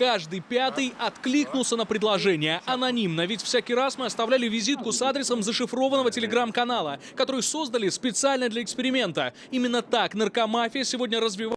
каждый пятый откликнулся на предложение анонимно. Ведь всякий раз мы оставляли визитку с адресом зашифрованного телеграм-канала, который создали специально для эксперимента. Именно так наркомафия сегодня развивается.